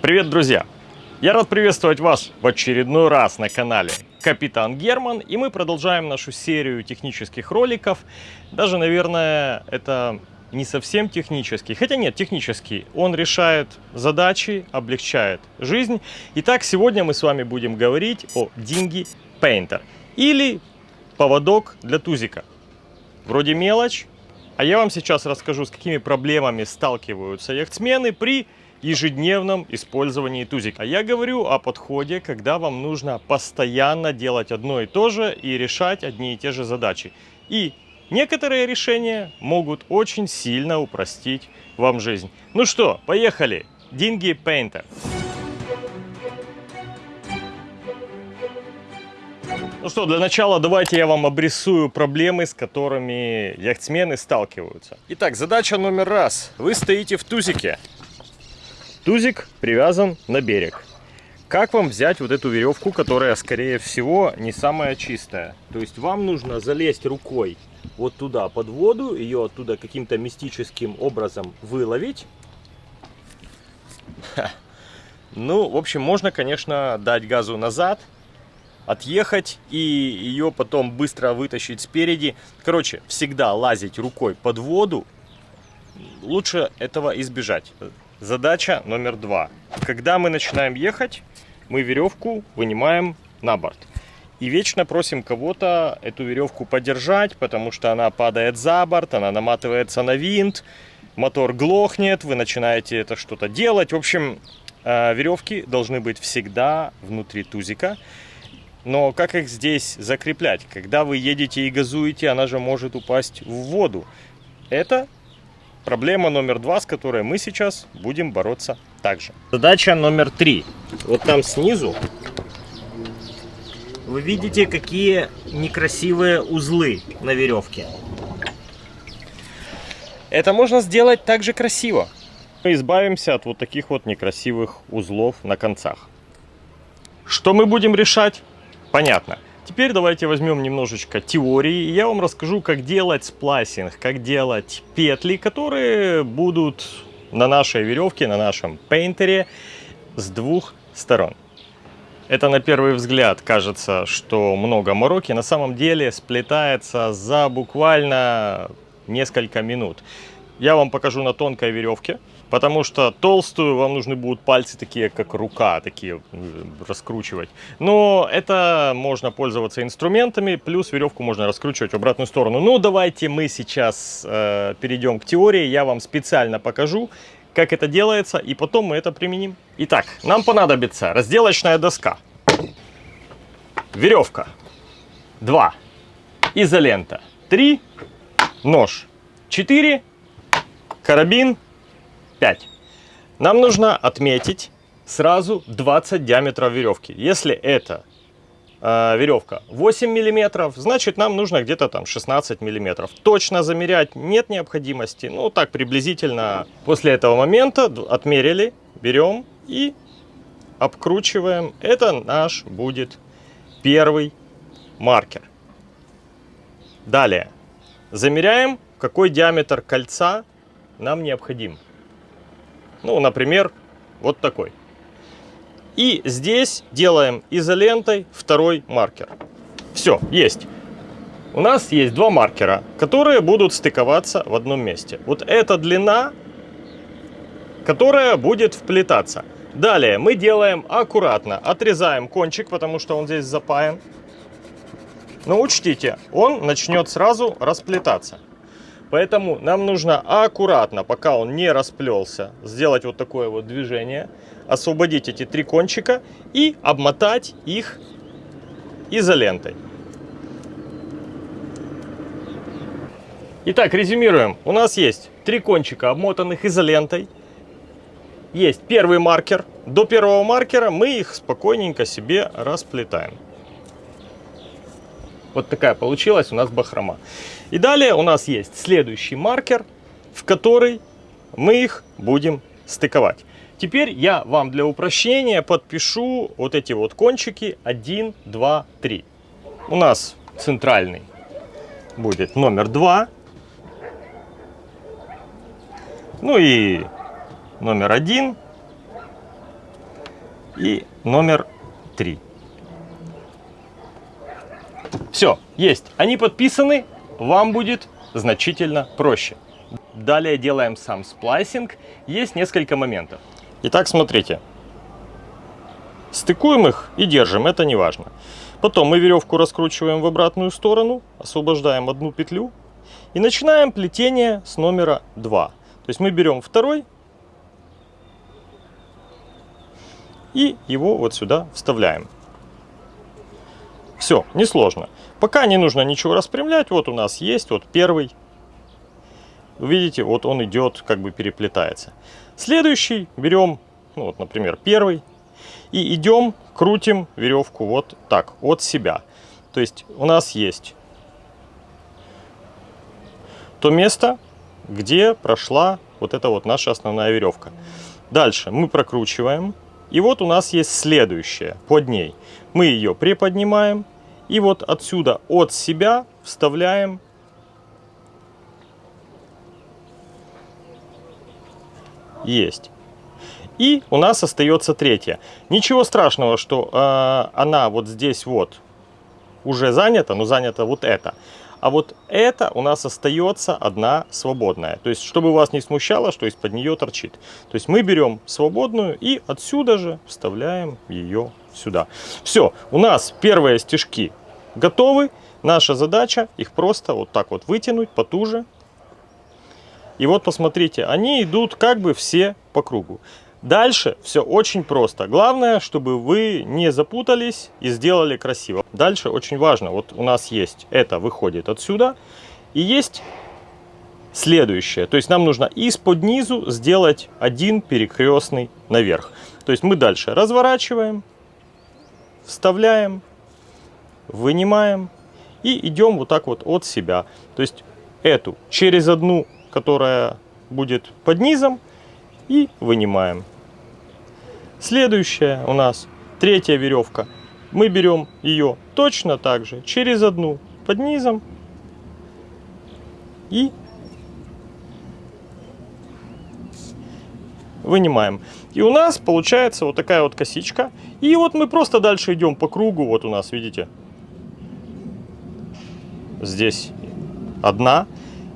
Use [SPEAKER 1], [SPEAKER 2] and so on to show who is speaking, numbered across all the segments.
[SPEAKER 1] Привет, друзья! Я рад приветствовать вас в очередной раз на канале Капитан Герман, и мы продолжаем нашу серию технических роликов. Даже, наверное, это не совсем технический, хотя нет, технический. Он решает задачи, облегчает жизнь. Итак, сегодня мы с вами будем говорить о Dingy Painter или поводок для тузика. Вроде мелочь, а я вам сейчас расскажу, с какими проблемами сталкиваются яхтсмены при ежедневном использовании тузика. А я говорю о подходе, когда вам нужно постоянно делать одно и то же и решать одни и те же задачи. И некоторые решения могут очень сильно упростить вам жизнь. Ну что, поехали! Dingy Painter. Ну что, для начала давайте я вам обрисую проблемы, с которыми яхтсмены сталкиваются. Итак, задача номер раз. Вы стоите в тузике. Тузик привязан на берег. Как вам взять вот эту веревку, которая, скорее всего, не самая чистая? То есть вам нужно залезть рукой вот туда под воду, ее оттуда каким-то мистическим образом выловить. Ну, в общем, можно, конечно, дать газу назад, отъехать и ее потом быстро вытащить спереди. Короче, всегда лазить рукой под воду, лучше этого избежать. Задача номер два. Когда мы начинаем ехать, мы веревку вынимаем на борт. И вечно просим кого-то эту веревку подержать, потому что она падает за борт, она наматывается на винт, мотор глохнет, вы начинаете это что-то делать. В общем, э, веревки должны быть всегда внутри тузика. Но как их здесь закреплять? Когда вы едете и газуете, она же может упасть в воду. Это Проблема номер два, с которой мы сейчас будем бороться также. Задача номер три. Вот там снизу вы видите, какие некрасивые узлы на веревке. Это можно сделать также красиво. Мы избавимся от вот таких вот некрасивых узлов на концах. Что мы будем решать? Понятно. Теперь давайте возьмем немножечко теории, и я вам расскажу, как делать сплайсинг, как делать петли, которые будут на нашей веревке, на нашем пейнтере с двух сторон. Это на первый взгляд кажется, что много мороки, на самом деле сплетается за буквально несколько минут. Я вам покажу на тонкой веревке, потому что толстую вам нужны будут пальцы такие, как рука, такие э, раскручивать. Но это можно пользоваться инструментами, плюс веревку можно раскручивать в обратную сторону. Ну, давайте мы сейчас э, перейдем к теории, я вам специально покажу, как это делается, и потом мы это применим. Итак, нам понадобится разделочная доска, веревка, 2, изолента, 3, нож, 4, карабин, 5. Нам нужно отметить сразу 20 диаметров веревки. Если это э, веревка 8 миллиметров, значит нам нужно где-то там 16 миллиметров. Точно замерять нет необходимости. Ну так приблизительно после этого момента отмерили, берем и обкручиваем. Это наш будет первый маркер. Далее замеряем, какой диаметр кольца нам необходим. Ну, например, вот такой. И здесь делаем изолентой второй маркер. Все, есть. У нас есть два маркера, которые будут стыковаться в одном месте. Вот эта длина, которая будет вплетаться. Далее мы делаем аккуратно, отрезаем кончик, потому что он здесь запаян. Но учтите, он начнет сразу расплетаться. Поэтому нам нужно аккуратно, пока он не расплелся, сделать вот такое вот движение, освободить эти три кончика и обмотать их изолентой. Итак, резюмируем. У нас есть три кончика, обмотанных изолентой. Есть первый маркер. До первого маркера мы их спокойненько себе расплетаем. Вот такая получилась у нас бахрома. И далее у нас есть следующий маркер, в который мы их будем стыковать. Теперь я вам для упрощения подпишу вот эти вот кончики 1, 2, 3. У нас центральный будет номер 2. Ну и номер 1 и номер 3. Все, есть. Они подписаны, вам будет значительно проще. Далее делаем сам сплайсинг. Есть несколько моментов. Итак, смотрите. Стыкуем их и держим, это не важно. Потом мы веревку раскручиваем в обратную сторону, освобождаем одну петлю и начинаем плетение с номера 2. То есть мы берем второй и его вот сюда вставляем. Все, несложно. Пока не нужно ничего распрямлять. Вот у нас есть вот первый. Видите, вот он идет, как бы переплетается. Следующий берем, ну вот, например, первый. И идем, крутим веревку вот так, от себя. То есть у нас есть то место, где прошла вот эта вот наша основная веревка. Дальше мы прокручиваем. И вот у нас есть следующая под ней. Мы ее приподнимаем и вот отсюда от себя вставляем есть. И у нас остается третья. Ничего страшного, что э, она вот здесь вот уже занята, но занята вот это. А вот это у нас остается одна свободная. То есть, чтобы вас не смущало, что из-под нее торчит. То есть, мы берем свободную и отсюда же вставляем ее сюда. Все, у нас первые стежки готовы. Наша задача их просто вот так вот вытянуть потуже. И вот посмотрите, они идут как бы все по кругу. Дальше все очень просто. Главное, чтобы вы не запутались и сделали красиво. Дальше очень важно. Вот у нас есть это выходит отсюда. И есть следующее. То есть нам нужно из-под низу сделать один перекрестный наверх. То есть мы дальше разворачиваем, вставляем, вынимаем и идем вот так вот от себя. То есть эту через одну, которая будет под низом, и вынимаем. Следующая у нас третья веревка. Мы берем ее точно так же через одну под низом и вынимаем. И у нас получается вот такая вот косичка. И вот мы просто дальше идем по кругу. Вот у нас, видите, здесь одна.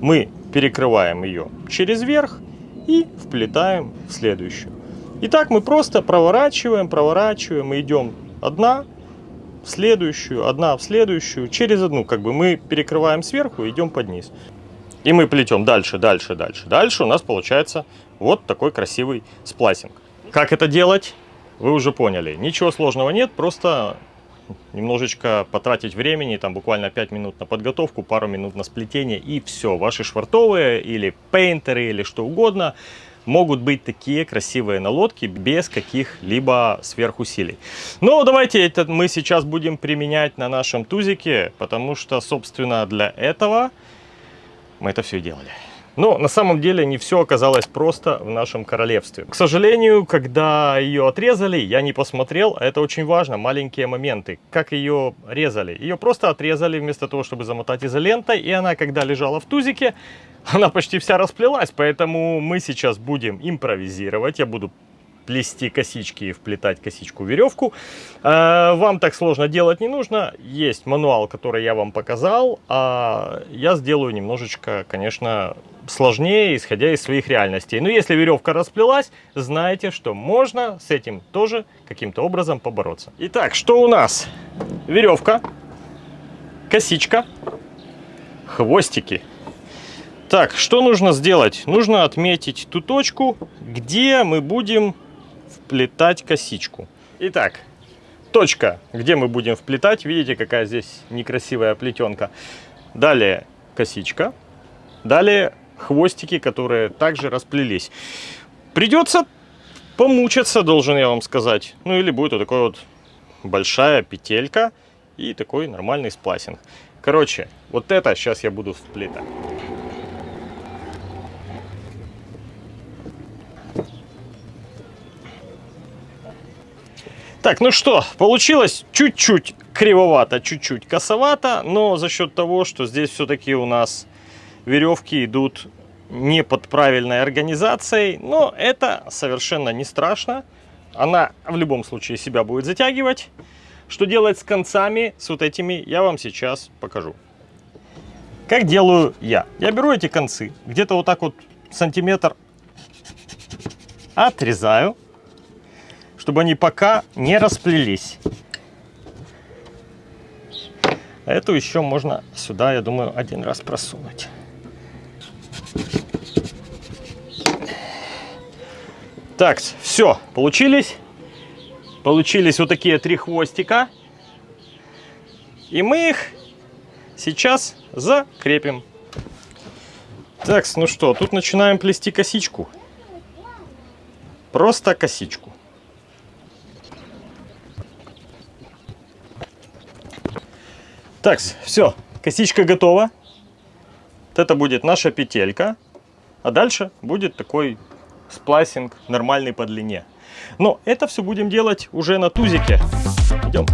[SPEAKER 1] Мы перекрываем ее через верх и вплетаем в следующую. Итак, мы просто проворачиваем, проворачиваем, идем одна в следующую, одна в следующую, через одну, как бы мы перекрываем сверху, идем под низ. И мы плетем дальше, дальше, дальше. Дальше у нас получается вот такой красивый сплайсинг. Как это делать, вы уже поняли. Ничего сложного нет, просто немножечко потратить времени, там буквально 5 минут на подготовку, пару минут на сплетение и все. Ваши швартовые или пейнтеры или что угодно – могут быть такие красивые налодки без каких-либо сверхусилий. Но давайте это мы сейчас будем применять на нашем тузике, потому что, собственно, для этого мы это все делали. Но на самом деле не все оказалось просто в нашем королевстве. К сожалению, когда ее отрезали, я не посмотрел, а это очень важно, маленькие моменты. Как ее резали? Ее просто отрезали вместо того, чтобы замотать изолентой, и она, когда лежала в тузике, она почти вся расплелась, поэтому мы сейчас будем импровизировать. Я буду плести косички и вплетать косичку веревку. Э, вам так сложно делать не нужно. Есть мануал, который я вам показал. А я сделаю немножечко, конечно, сложнее, исходя из своих реальностей. Но если веревка расплелась, знаете, что можно с этим тоже каким-то образом побороться. Итак, что у нас? Веревка, косичка, хвостики. Так, что нужно сделать? Нужно отметить ту точку, где мы будем вплетать косичку. Итак, точка, где мы будем вплетать. Видите, какая здесь некрасивая плетенка. Далее косичка. Далее хвостики, которые также расплелись. Придется помучиться, должен я вам сказать. Ну или будет вот такой вот большая петелька и такой нормальный сплайсинг. Короче, вот это сейчас я буду вплетать. Так, ну что, получилось чуть-чуть кривовато, чуть-чуть косовато, но за счет того, что здесь все-таки у нас веревки идут не под правильной организацией, но это совершенно не страшно. она в любом случае себя будет затягивать. Что делать с концами, с вот этими, я вам сейчас покажу. Как делаю я? Я беру эти концы, где-то вот так вот сантиметр отрезаю, чтобы они пока не расплелись. Эту еще можно сюда, я думаю, один раз просунуть. Так, все, получились. Получились вот такие три хвостика. И мы их сейчас закрепим. Так, ну что, тут начинаем плести косичку. Просто косичку. Так, все, косичка готова. Вот это будет наша петелька. А дальше будет такой сплайсинг нормальный по длине. Но это все будем делать уже на тузике. Идем.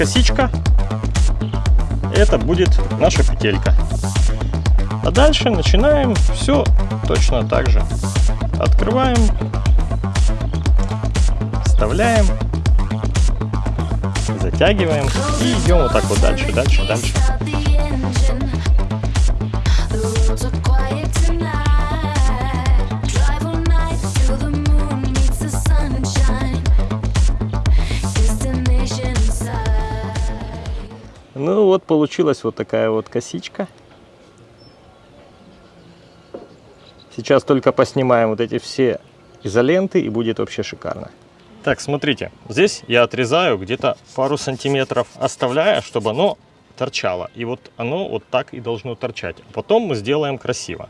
[SPEAKER 1] Косичка. Это будет наша петелька. А дальше начинаем все точно так же. Открываем, вставляем, затягиваем и идем вот так вот дальше, дальше, дальше. Вот получилась вот такая вот косичка. Сейчас только поснимаем вот эти все изоленты и будет вообще шикарно. Так, смотрите, здесь я отрезаю где-то пару сантиметров, оставляя, чтобы оно торчало. И вот оно вот так и должно торчать. А потом мы сделаем красиво.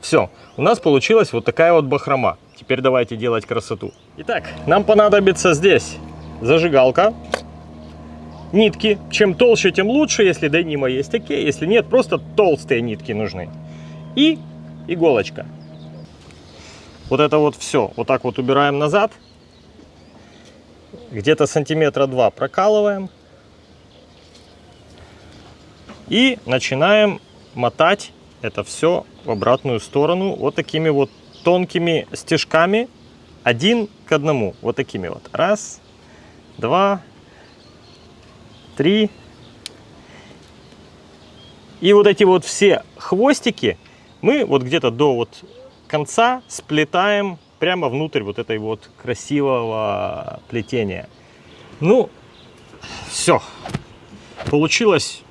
[SPEAKER 1] Все, у нас получилась вот такая вот бахрома. Теперь давайте делать красоту. Итак, нам понадобится здесь зажигалка, нитки. Чем толще, тем лучше. Если денима есть такие, если нет, просто толстые нитки нужны. И иголочка. Вот это вот все. Вот так вот убираем назад. Где-то сантиметра два прокалываем. И начинаем мотать это все в обратную сторону вот такими вот тонкими стежками один к одному вот такими вот. Раз два три. И вот эти вот все хвостики мы вот где-то до вот конца сплетаем прямо внутрь вот этой вот красивого плетения. Ну все получилась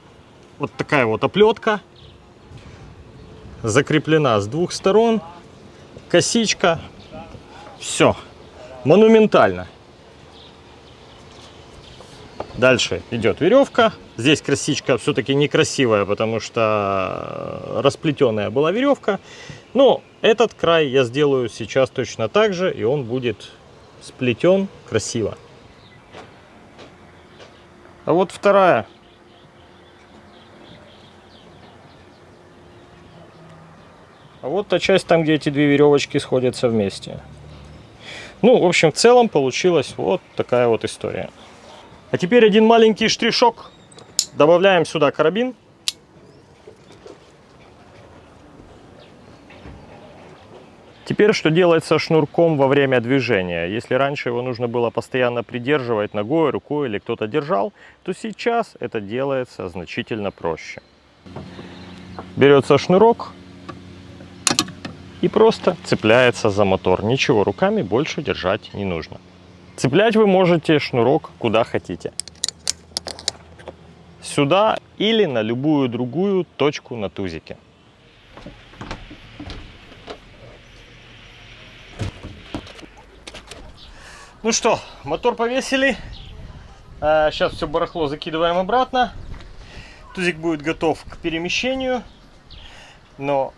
[SPEAKER 1] вот такая вот оплетка закреплена с двух сторон. Косичка. Все. Монументально. Дальше идет веревка. Здесь косичка все-таки некрасивая, потому что расплетенная была веревка. Но этот край я сделаю сейчас точно так же, и он будет сплетен красиво. А вот вторая А вот та часть там, где эти две веревочки сходятся вместе. Ну, в общем, в целом получилась вот такая вот история. А теперь один маленький штришок. Добавляем сюда карабин. Теперь что делается шнурком во время движения? Если раньше его нужно было постоянно придерживать ногой, рукой или кто-то держал, то сейчас это делается значительно проще. Берется шнурок, и просто цепляется за мотор. Ничего руками больше держать не нужно. Цеплять вы можете шнурок куда хотите. сюда или на любую другую точку на тузике. Ну что, мотор повесили. Сейчас все барахло закидываем обратно. Тузик будет готов к перемещению. Но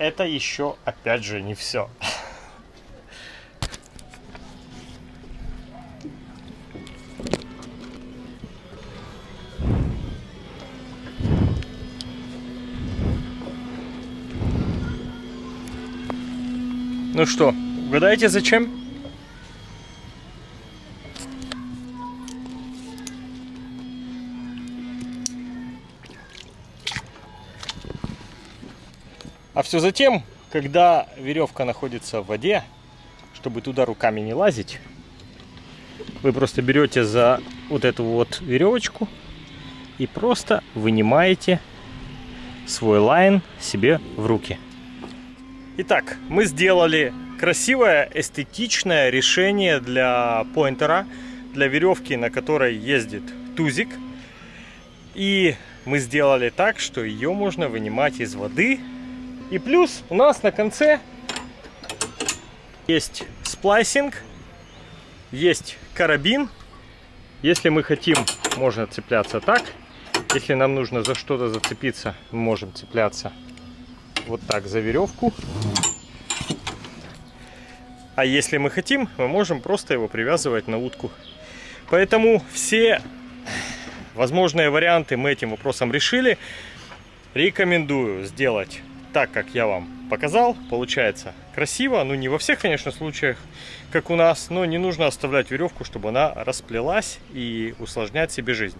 [SPEAKER 1] это еще, опять же, не все. Ну что, угадайте зачем? Все затем, когда веревка находится в воде, чтобы туда руками не лазить, вы просто берете за вот эту вот веревочку и просто вынимаете свой line себе в руки. Итак, мы сделали красивое, эстетичное решение для painter а, для веревки, на которой ездит тузик. И мы сделали так, что ее можно вынимать из воды и плюс у нас на конце есть splicing, есть карабин. Если мы хотим, можно цепляться так. Если нам нужно за что-то зацепиться, мы можем цепляться вот так за веревку. А если мы хотим, мы можем просто его привязывать на утку. Поэтому все возможные варианты мы этим вопросом решили. Рекомендую сделать так, как я вам показал, получается красиво. Ну, не во всех, конечно, случаях, как у нас, но не нужно оставлять веревку, чтобы она расплелась и усложнять себе жизнь.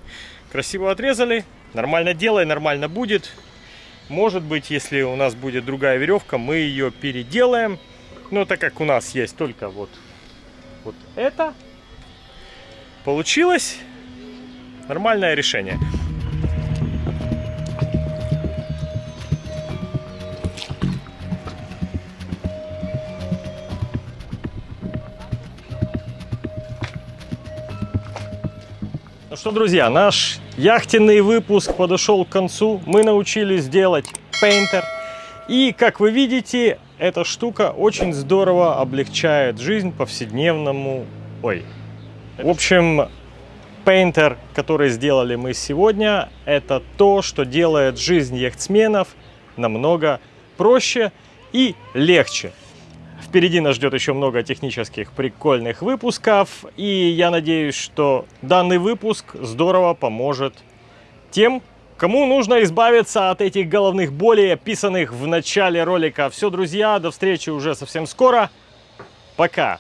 [SPEAKER 1] Красиво отрезали, нормально делай, нормально будет. Может быть, если у нас будет другая веревка, мы ее переделаем. Но так как у нас есть только вот, вот это, получилось нормальное решение. Что, друзья, наш яхтенный выпуск подошел к концу. Мы научились делать пейнтер. И, как вы видите, эта штука очень здорово облегчает жизнь повседневному... Ой. В общем, пейнтер, который сделали мы сегодня, это то, что делает жизнь яхтсменов намного проще и легче. Впереди нас ждет еще много технических прикольных выпусков. И я надеюсь, что данный выпуск здорово поможет тем, кому нужно избавиться от этих головных болей, описанных в начале ролика. Все, друзья, до встречи уже совсем скоро. Пока!